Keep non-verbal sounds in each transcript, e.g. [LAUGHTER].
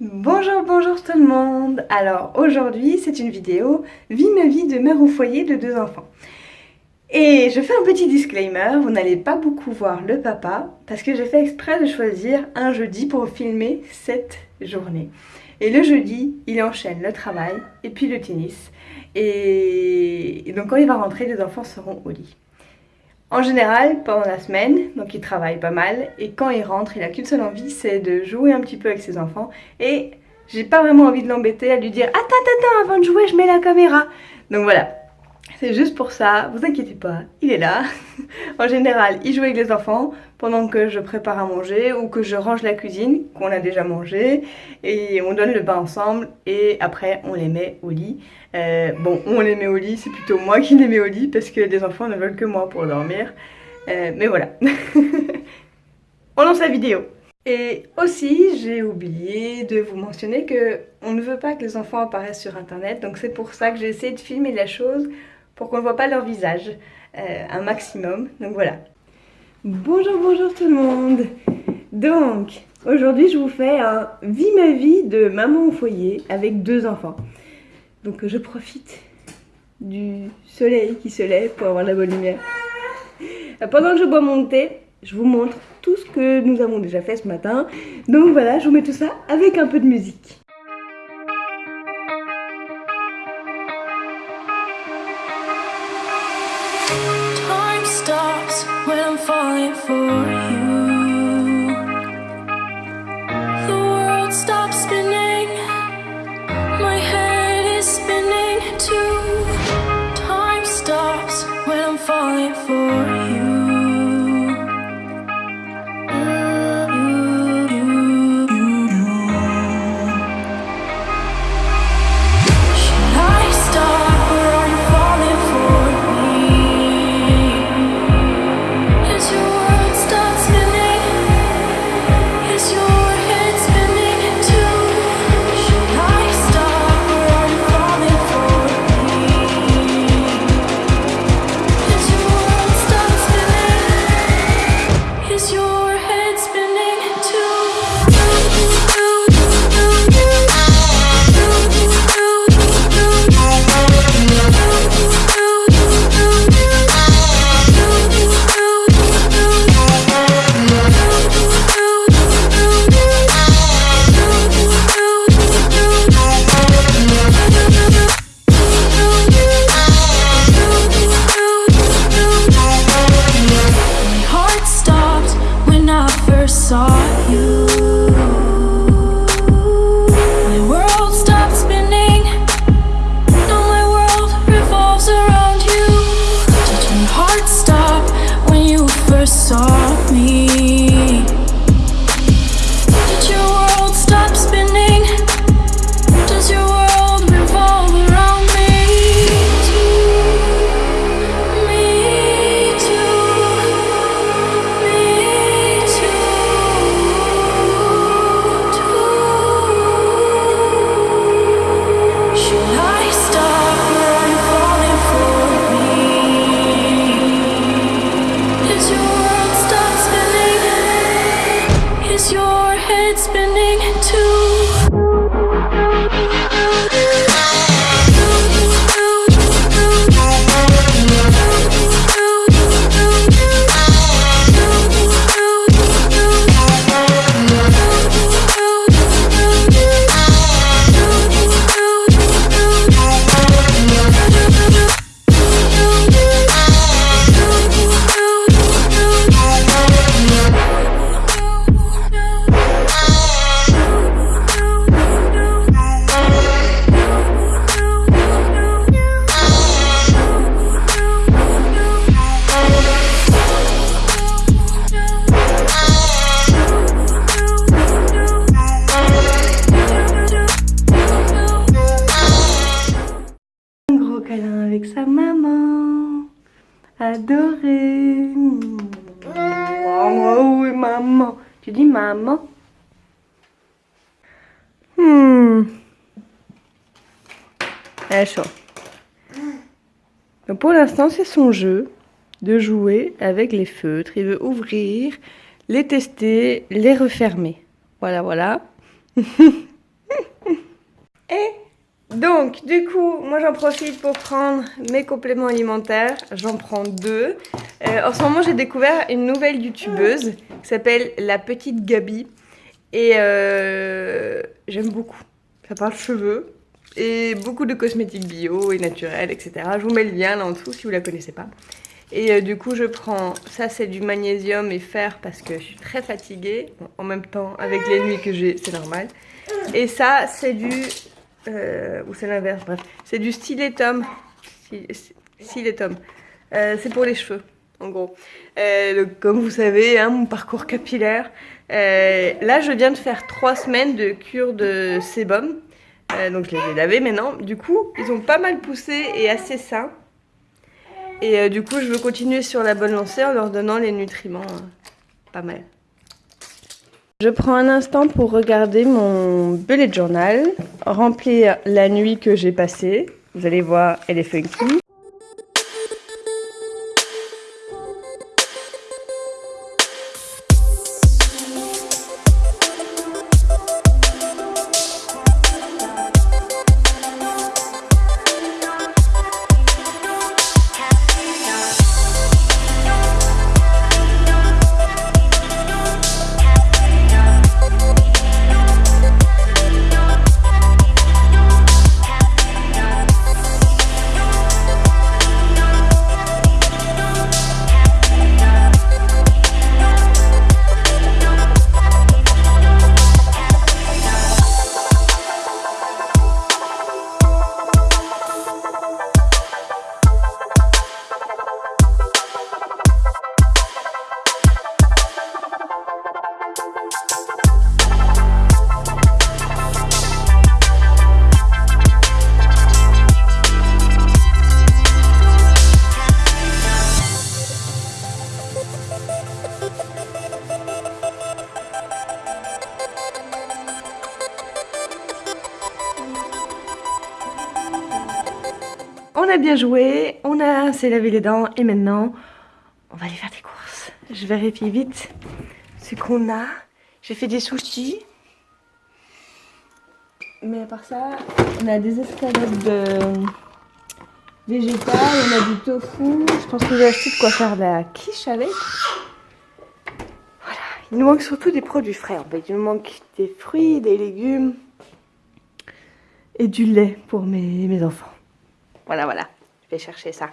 Bonjour, bonjour tout le monde Alors aujourd'hui c'est une vidéo Vie ma vie de mère au foyer de deux enfants. Et je fais un petit disclaimer, vous n'allez pas beaucoup voir le papa parce que j'ai fait exprès de choisir un jeudi pour filmer cette journée. Et le jeudi, il enchaîne le travail et puis le tennis. Et donc quand il va rentrer, les enfants seront au lit. En général, pendant la semaine, donc il travaille pas mal, et quand il rentre, il a qu'une seule envie, c'est de jouer un petit peu avec ses enfants, et j'ai pas vraiment envie de l'embêter à lui dire « Attends, attends, avant de jouer, je mets la caméra !» Donc voilà, c'est juste pour ça, vous inquiétez pas, il est là. en général, il joue avec les enfants pendant que je prépare à manger ou que je range la cuisine qu'on a déjà mangé et on donne le bain ensemble et après on les met au lit. Euh, bon, on les met au lit, c'est plutôt moi qui les mets au lit parce que les enfants ne veulent que moi pour dormir. Euh, mais voilà. [LAUGHS] on lance la vidéo. Et aussi, j'ai oublié de vous mentionner que on ne veut pas que les enfants apparaissent sur internet, donc c'est pour ça que j'ai essayé de filmer la chose pour qu'on ne voit pas leur visage euh, un maximum. Donc voilà. Bonjour, bonjour tout le monde Donc, aujourd'hui je vous fais un vie ma vie de maman au foyer avec deux enfants. Donc je profite du soleil qui se lève pour avoir la bonne lumière. Pendant que je bois mon thé, je vous montre tout ce que nous avons déjà fait ce matin. Donc voilà, je vous mets tout ça avec un peu de musique. stop spinning. Adoré. Oh, oui, maman. Tu dis maman? Hmm. Chaud. Donc pour l'instant, c'est son jeu de jouer avec les feutres. Il veut ouvrir, les tester, les refermer. Voilà, voilà. [LAUGHS] Donc, du coup, moi j'en profite pour prendre mes compléments alimentaires. J'en prends deux. Euh, en ce moment, j'ai découvert une nouvelle youtubeuse qui s'appelle La Petite Gabi. Et euh, j'aime beaucoup. Ça parle cheveux et beaucoup de cosmétiques bio et naturels, etc. Je vous mets le lien là en dessous si vous la connaissez pas. Et euh, du coup, je prends, ça c'est du magnésium et fer parce que je suis très fatiguée. en même temps, avec les nuits que j'ai, c'est normal. Et ça, c'est du, euh, ou c'est l'inverse, bref. C'est du styletum. Styletum. Euh, c'est pour les cheveux, en gros. Euh, comme vous savez, hein, mon parcours capillaire. Euh, là, je viens de faire trois semaines de cure de sébum. donc je les ai lavés maintenant. Du coup, ils ont pas mal poussé et assez sains. Et du coup, je veux continuer sur la bonne lancée en leur donnant les nutriments euh, pas mal. Je prends un instant pour regarder mon bullet journal, remplir la nuit que j'ai passée. Vous allez voir, elle est funky. Bien joué, on a s'est lavé les dents et maintenant on va aller faire des courses. Je vérifie vite ce qu'on a. J'ai fait des sushis. Mais à part ça, on a des escalades de végétales, on a du tofu. Je pense que j'ai acheté de quoi faire de la quiche avec. Voilà, il nous manque surtout des produits frais en fait. Il nous manque des fruits, des légumes et du lait pour mes, mes enfants. Voilà, voilà. Je vais chercher ça.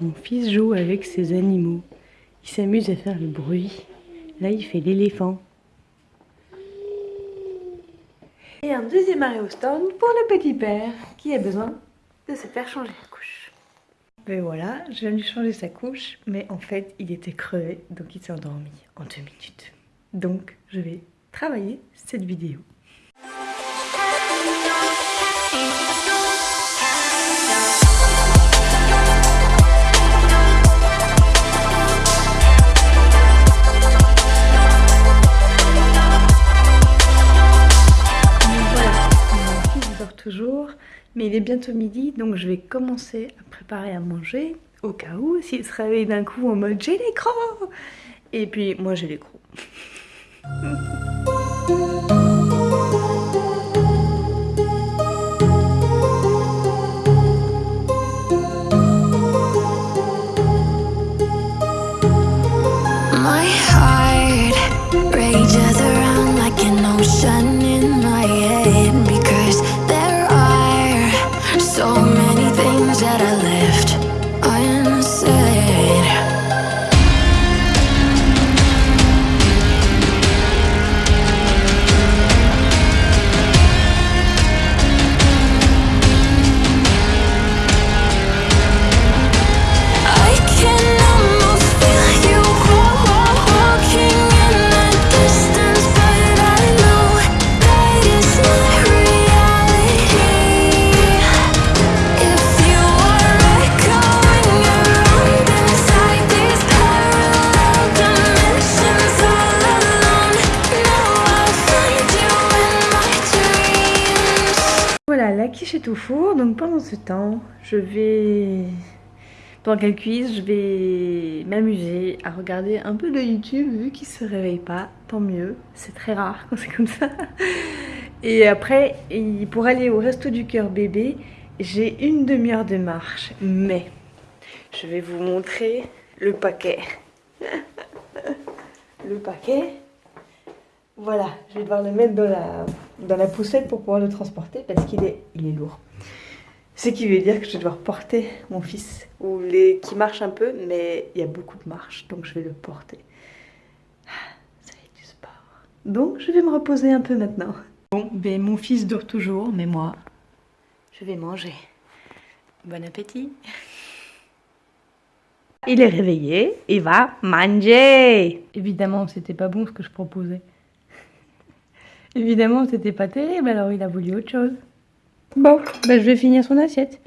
Mon fils joue avec ses animaux. Il s'amuse à faire le bruit. Là, il fait l'éléphant. Et un deuxième arrêt au stand pour le petit père qui a besoin de se faire changer la couche. Et voilà, je viens de lui changer sa couche, mais en fait, il était crevé, donc il s'est endormi en deux minutes. Donc, je vais travailler cette vidéo. toujours, mais il est bientôt midi, donc je vais commencer à préparer à manger, au cas où, s'il se réveille d'un coup en mode j'ai l'écran Et puis moi j'ai l'écran. Thank. [LAUGHS] la quiche est au four, donc pendant ce temps, je vais Pendant qu'elle cuise, je vais m'amuser à regarder un peu de YouTube vu qu'il se réveille pas, tant mieux. C'est très rare quand c'est comme ça. Et après, pour aller au resto du cœur bébé, j'ai une demi-heure de marche. Mais je vais vous montrer le paquet. [LAUGHS] le paquet. Voilà, je vais devoir le mettre dans la, dans la poussette pour pouvoir le transporter parce qu'il est, il est lourd. Ce qui veut dire que je vais devoir porter mon fils, ou les qui marche un peu, mais il y a beaucoup de marche, donc je vais le porter. Ah, ça va être du sport. Donc je vais me reposer un peu maintenant. Bon, ben mon fils dort toujours, mais moi, je vais manger. Bon appétit Il est réveillé, il va manger Évidemment, c'était pas bon ce que je proposais. Évidemment, c'était pas terrible, alors il a voulu autre chose. Bon, ben je vais finir son assiette.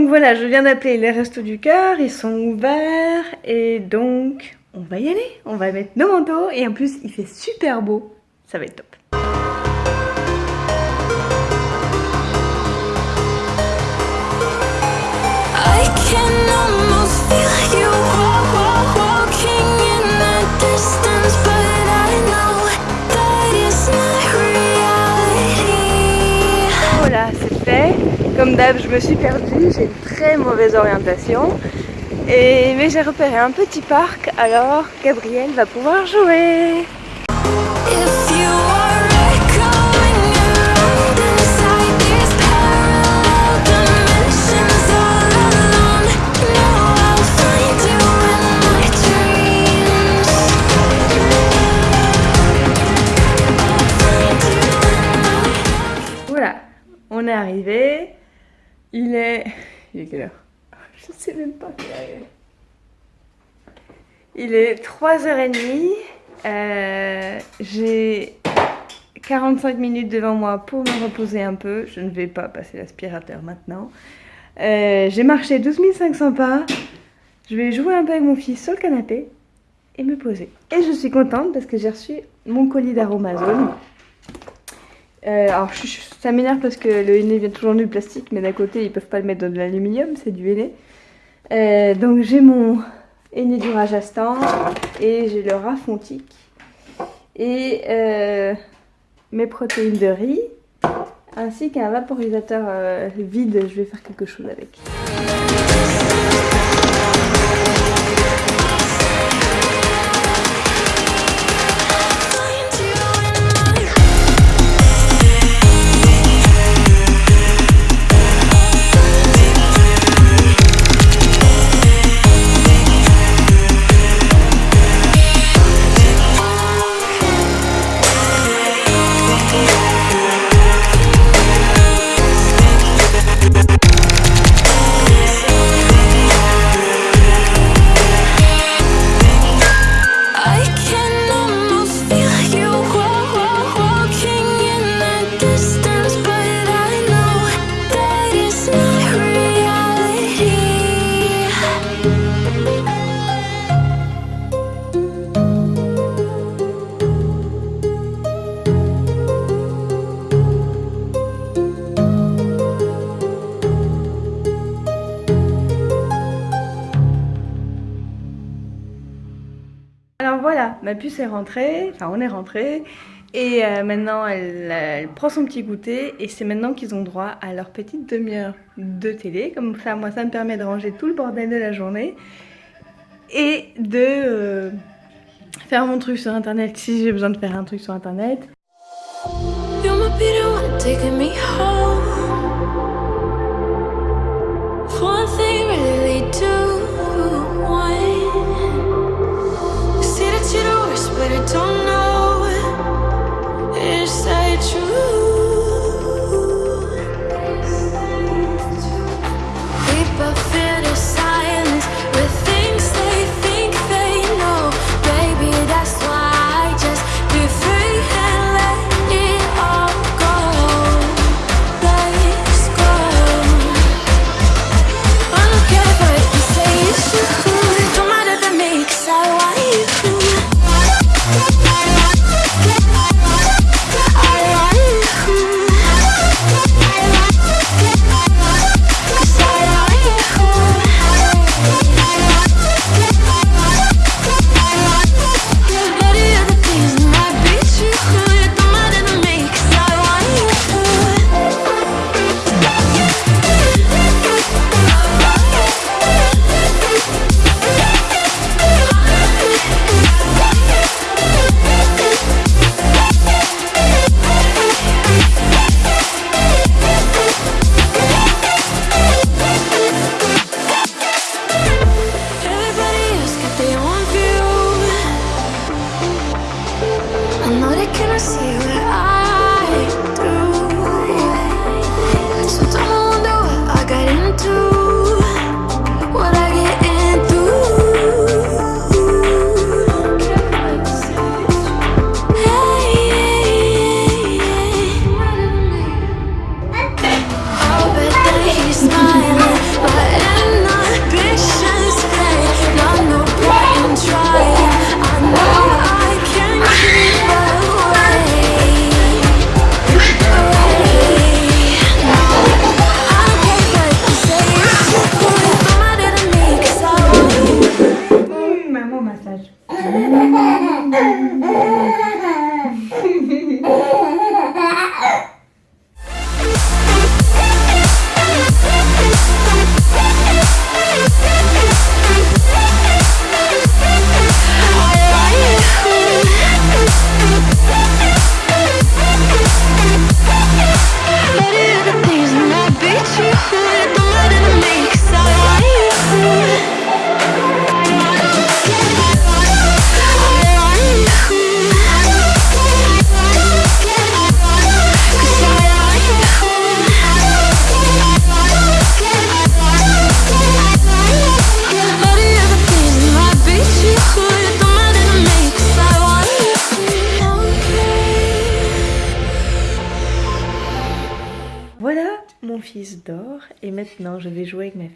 Donc voilà, je viens d'appeler les restos du cœur, ils sont ouverts et donc on va y aller. On va mettre nos manteaux et en plus il fait super beau, ça va être top. Comme d'hab, je me suis perdue, j'ai une très mauvaise orientation. Et, mais j'ai repéré un petit parc, alors Gabriel va pouvoir jouer. Voilà, on est arrivé. Il est... Il est quelle heure? Je sais même pas il est. 3h30. Euh, J'ai 45 minutes devant moi pour me reposer un peu. Je ne vais pas passer l'aspirateur maintenant. Euh, J'ai marché 12 500 pas. Je vais jouer un peu avec mon fils sur le canapé et me poser. Et je suis contente parce que j'ai reçu mon colis d'Aromazone. Euh, alors ça m'énerve parce que le henné vient toujours du plastique, mais d'un côté ils peuvent pas le mettre dans de l'aluminium, c'est du henné. Euh, donc j'ai mon henné du Rajasthan et j'ai le Rafontique et euh, mes protéines de riz ainsi qu'un vaporisateur vide, je vais faire quelque chose avec. Voilà, ma puce est rentrée, enfin on est rentré. Et euh, maintenant, elle, prend son petit goûter et c'est maintenant qu'ils ont droit à leur petite demi-heure de télé. Comme ça, moi, ça me permet de ranger tout le bordel de la journée et de euh, faire mon truc sur internet si j'ai besoin de faire un truc sur internet. but I don't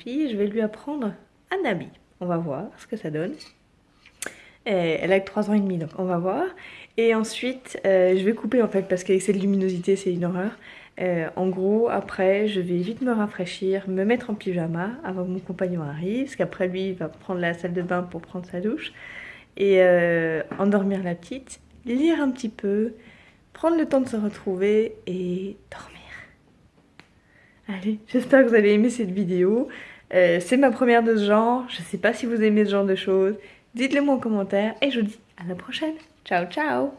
Je vais lui apprendre un habit. On va voir ce que ça donne. elle a que 3 ans et demi donc on va voir. Et ensuite euh, je vais couper en fait parce qu'avec cette luminosité c'est une horreur. Euh, en gros, après, je vais vite me rafraîchir, me mettre en pyjama avant que mon compagnon arrive, parce qu'après lui, il va prendre la salle de bain pour prendre sa douche, et euh, endormir la petite, lire un petit peu, prendre le temps de se retrouver et dormir. Allez, j'espère que vous avez aimé cette vidéo. Euh, c'est ma première de ce genre, je sais pas si vous aimez ce genre de choses. Dites-le moi en commentaire et je vous dis à la prochaine. Ciao ciao